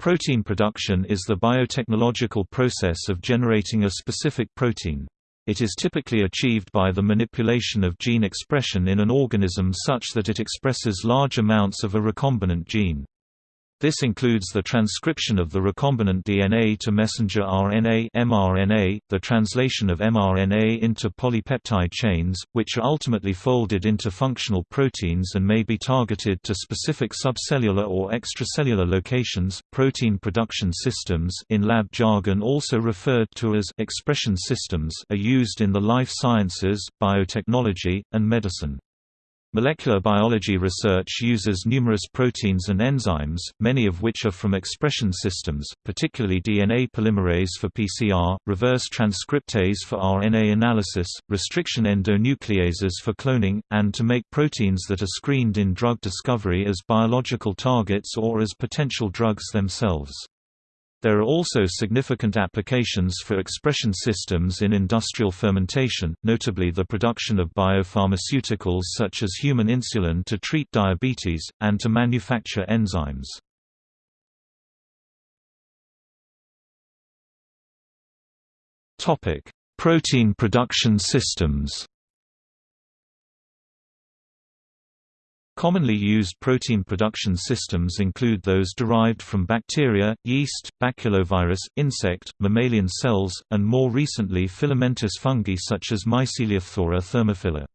Protein production is the biotechnological process of generating a specific protein. It is typically achieved by the manipulation of gene expression in an organism such that it expresses large amounts of a recombinant gene. This includes the transcription of the recombinant DNA to messenger RNA mRNA, the translation of mRNA into polypeptide chains, which are ultimately folded into functional proteins and may be targeted to specific subcellular or extracellular locations. Protein production systems in lab jargon also referred to as expression systems are used in the life sciences, biotechnology, and medicine. Molecular biology research uses numerous proteins and enzymes, many of which are from expression systems, particularly DNA polymerase for PCR, reverse transcriptase for RNA analysis, restriction endonucleases for cloning, and to make proteins that are screened in drug discovery as biological targets or as potential drugs themselves. There are also significant applications for expression systems in industrial fermentation, notably the production of biopharmaceuticals such as human insulin to treat diabetes, and to manufacture enzymes. Protein production systems Commonly used protein production systems include those derived from bacteria, yeast, baculovirus, insect, mammalian cells, and more recently filamentous fungi such as Myceliophtora thermophila.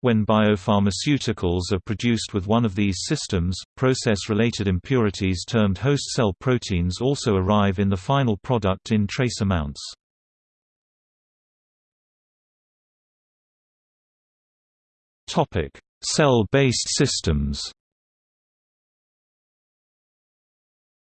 When biopharmaceuticals are produced with one of these systems, process-related impurities termed host cell proteins also arrive in the final product in trace amounts. Topic: Cell-based systems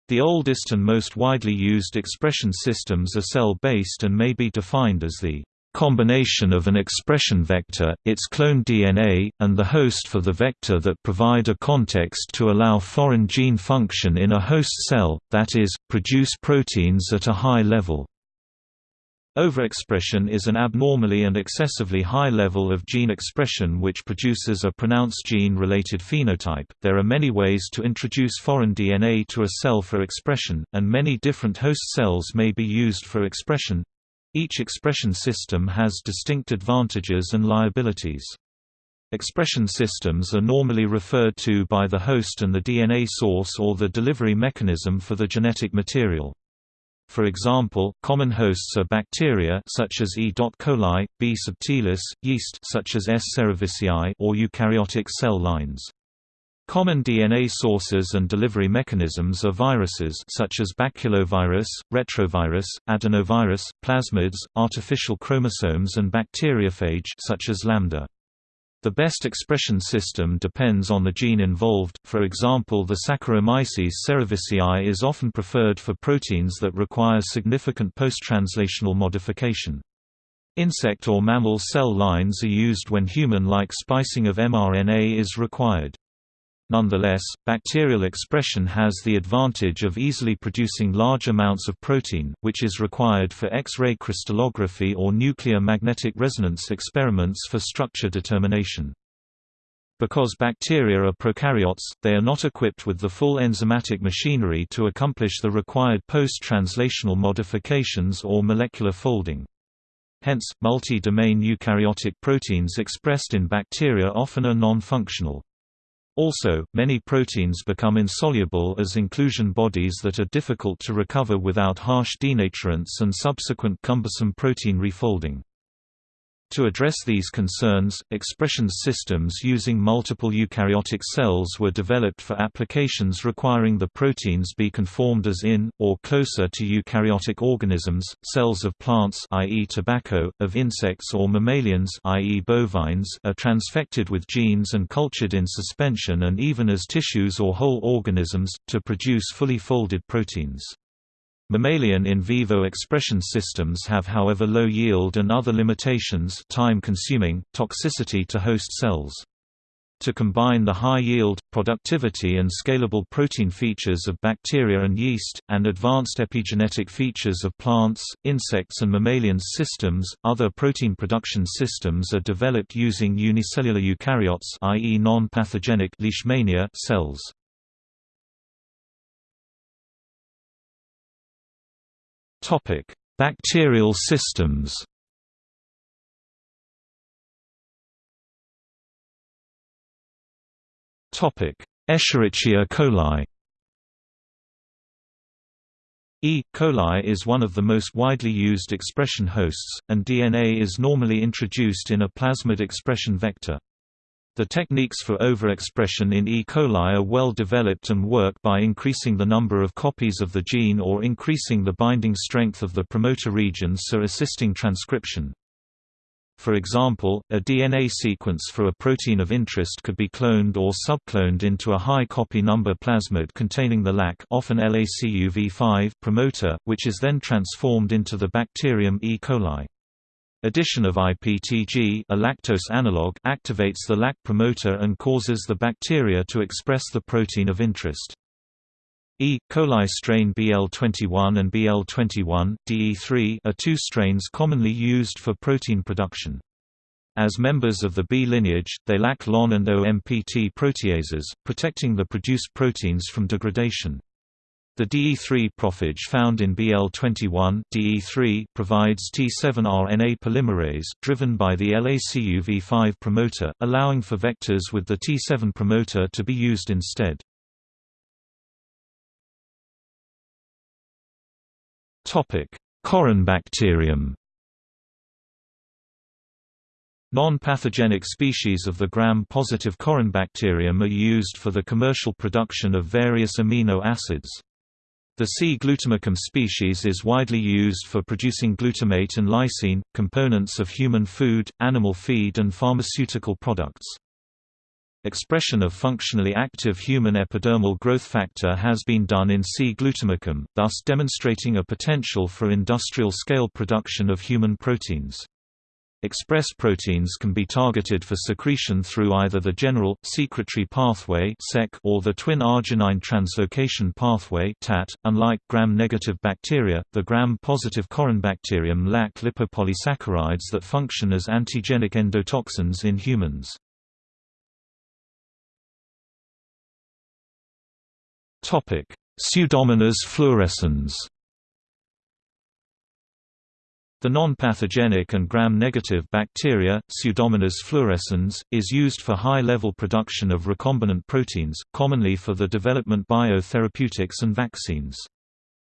The oldest and most widely used expression systems are cell-based and may be defined as the combination of an expression vector, its clone DNA, and the host for the vector that provide a context to allow foreign gene function in a host cell, that is, produce proteins at a high level. Overexpression is an abnormally and excessively high level of gene expression which produces a pronounced gene-related phenotype. There are many ways to introduce foreign DNA to a cell for expression, and many different host cells may be used for expression. Each expression system has distinct advantages and liabilities. Expression systems are normally referred to by the host and the DNA source or the delivery mechanism for the genetic material. For example, common hosts are bacteria such as E. coli, B. subtilis, yeast such as S. cerevisiae or eukaryotic cell lines. Common DNA sources and delivery mechanisms are viruses such as baculovirus, retrovirus, adenovirus, plasmids, artificial chromosomes and bacteriophage such as lambda. The best expression system depends on the gene involved, for example the Saccharomyces cerevisiae is often preferred for proteins that require significant post-translational modification. Insect or mammal cell lines are used when human-like splicing of mRNA is required. Nonetheless, bacterial expression has the advantage of easily producing large amounts of protein, which is required for X-ray crystallography or nuclear magnetic resonance experiments for structure determination. Because bacteria are prokaryotes, they are not equipped with the full enzymatic machinery to accomplish the required post-translational modifications or molecular folding. Hence, multi-domain eukaryotic proteins expressed in bacteria often are non-functional. Also, many proteins become insoluble as inclusion bodies that are difficult to recover without harsh denaturants and subsequent cumbersome protein refolding. To address these concerns, expression systems using multiple eukaryotic cells were developed for applications requiring the proteins be conformed as in, or closer to eukaryotic organisms, cells of plants i.e. tobacco, of insects or mammalians i.e. bovines are transfected with genes and cultured in suspension and even as tissues or whole organisms, to produce fully folded proteins. Mammalian in vivo expression systems have however low yield and other limitations time-consuming, toxicity to host cells. To combine the high yield, productivity and scalable protein features of bacteria and yeast, and advanced epigenetic features of plants, insects and mammalian systems, other protein production systems are developed using unicellular eukaryotes i.e. non-pathogenic cells. Topic: Bacterial systems. Topic: Escherichia coli. E. coli is one of the most widely used expression hosts, and DNA is normally introduced in a plasmid expression vector. The techniques for overexpression in E. coli are well developed and work by increasing the number of copies of the gene or increasing the binding strength of the promoter regions so assisting transcription. For example, a DNA sequence for a protein of interest could be cloned or subcloned into a high copy number plasmid containing the LAC often LACUV5 promoter, which is then transformed into the bacterium E. coli. Addition of IPTG a lactose analog activates the LAC promoter and causes the bacteria to express the protein of interest. E. coli strain BL21 and BL21, DE3 are two strains commonly used for protein production. As members of the B lineage, they lack LON and OMPT proteases, protecting the produced proteins from degradation. The DE3 prophage found in BL21 DE3 provides T7 RNA polymerase, driven by the LACUV5 promoter, allowing for vectors with the T7 promoter to be used instead. Corynebacterium Non-pathogenic species of the gram-positive Corynebacterium are used for the commercial production of various amino acids. The C. glutamicum species is widely used for producing glutamate and lysine, components of human food, animal feed and pharmaceutical products. Expression of functionally active human epidermal growth factor has been done in C. glutamicum, thus demonstrating a potential for industrial-scale production of human proteins. Express proteins can be targeted for secretion through either the general, secretory pathway or the twin arginine translocation pathway .Unlike gram-negative bacteria, the gram-positive Corynebacterium lack lipopolysaccharides that function as antigenic endotoxins in humans. Pseudomonas fluorescens the non-pathogenic and gram-negative bacteria, Pseudomonas fluorescens, is used for high-level production of recombinant proteins, commonly for the development biotherapeutics and vaccines.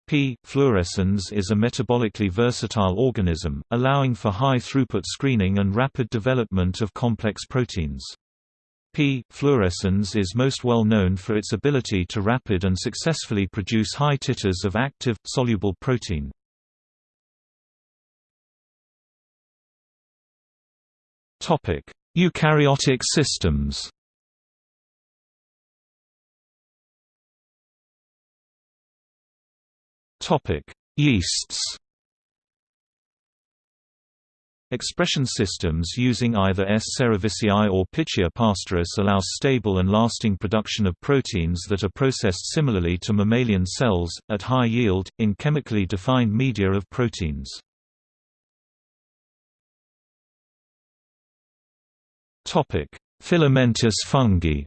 P. fluorescens is a metabolically versatile organism, allowing for high-throughput screening and rapid development of complex proteins. P. fluorescens is most well known for its ability to rapid and successfully produce high titers of active, soluble protein. Eukaryotic systems Topic: Yeasts Expression systems using either S. cerevisiae or Pichia pastoris allows stable and lasting production of proteins that are processed similarly to mammalian cells, at high yield, in chemically defined media of proteins. Filamentous fungi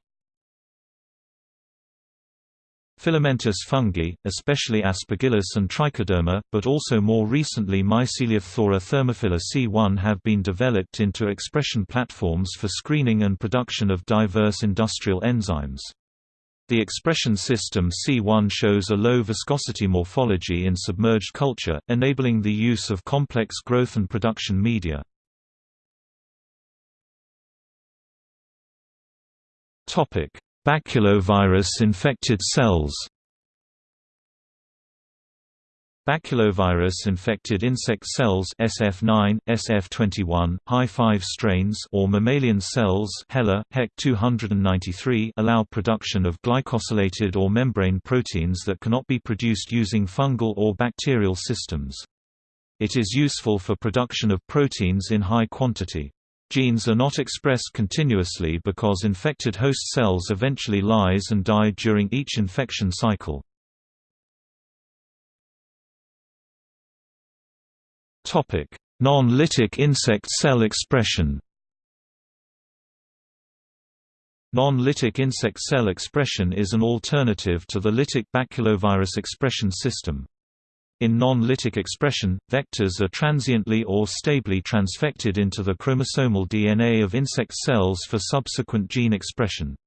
Filamentous fungi, especially Aspergillus and Trichoderma, but also more recently Myceliophtora thermophila C1 have been developed into expression platforms for screening and production of diverse industrial enzymes. The expression system C1 shows a low viscosity morphology in submerged culture, enabling the use of complex growth and production media. Baculovirus-infected cells Baculovirus-infected insect cells SF9, SF21, Hi5 strains or mammalian cells HeLa, HEC 293 allow production of glycosylated or membrane proteins that cannot be produced using fungal or bacterial systems. It is useful for production of proteins in high quantity. Genes are not expressed continuously because infected host cells eventually lyse and die during each infection cycle. Non-lytic insect cell expression Non-lytic insect cell expression is an alternative to the lytic baculovirus expression system. In non-lytic expression, vectors are transiently or stably transfected into the chromosomal DNA of insect cells for subsequent gene expression.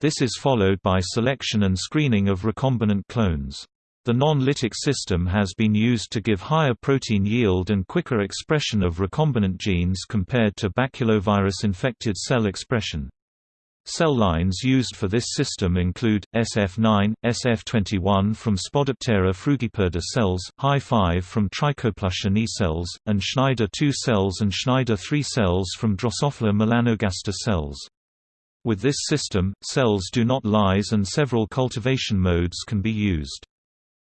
This is followed by selection and screening of recombinant clones. The non-lytic system has been used to give higher protein yield and quicker expression of recombinant genes compared to baculovirus-infected cell expression. Cell lines used for this system include, SF9, SF21 from Spodoptera frugiperda cells, Hi5 from Trichoplusha knee cells, and Schneider 2 cells and Schneider 3 cells from Drosophila melanogaster cells. With this system, cells do not lyse and several cultivation modes can be used.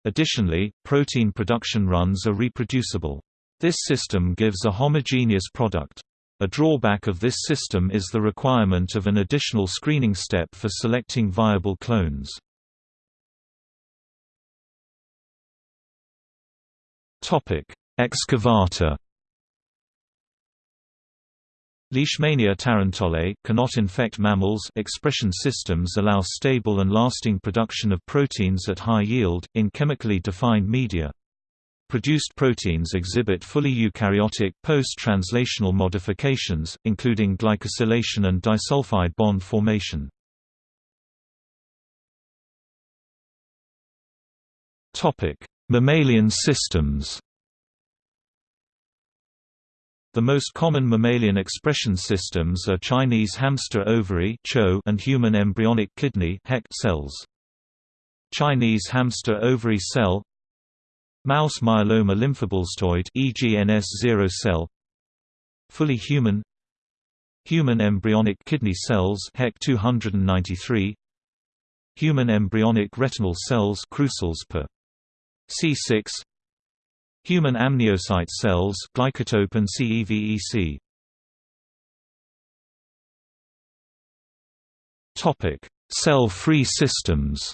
Additionally, protein production runs are reproducible. This system gives a homogeneous product. A drawback of this system is the requirement of an additional screening step for selecting viable clones. Excavata Leishmania tarantulae cannot infect mammals expression systems allow stable and lasting production of proteins at high yield, in chemically defined media. Produced proteins exhibit fully eukaryotic post-translational modifications, including glycosylation and disulfide bond formation. Mammalian systems The most common mammalian expression systems are Chinese hamster ovary and human embryonic kidney cells. Chinese hamster ovary cell Mouse myeloma lymphoblastoid EGNS0 cell. Fully human. Human embryonic kidney cells HEK 293 Human embryonic retinal cells Krussel's per C6 Human amniocyte cells glycotope and CEVEC Topic Cell-free systems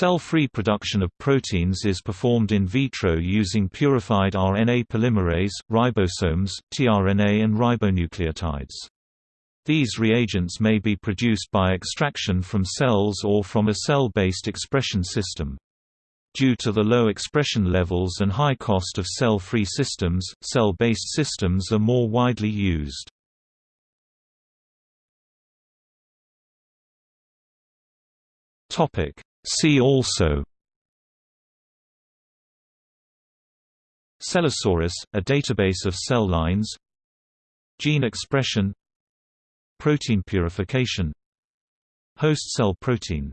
Cell-free production of proteins is performed in vitro using purified RNA polymerase, ribosomes, tRNA and ribonucleotides. These reagents may be produced by extraction from cells or from a cell-based expression system. Due to the low expression levels and high cost of cell-free systems, cell-based systems are more widely used. Topic: See also Cellosaurus, a database of cell lines Gene expression Protein purification Host cell protein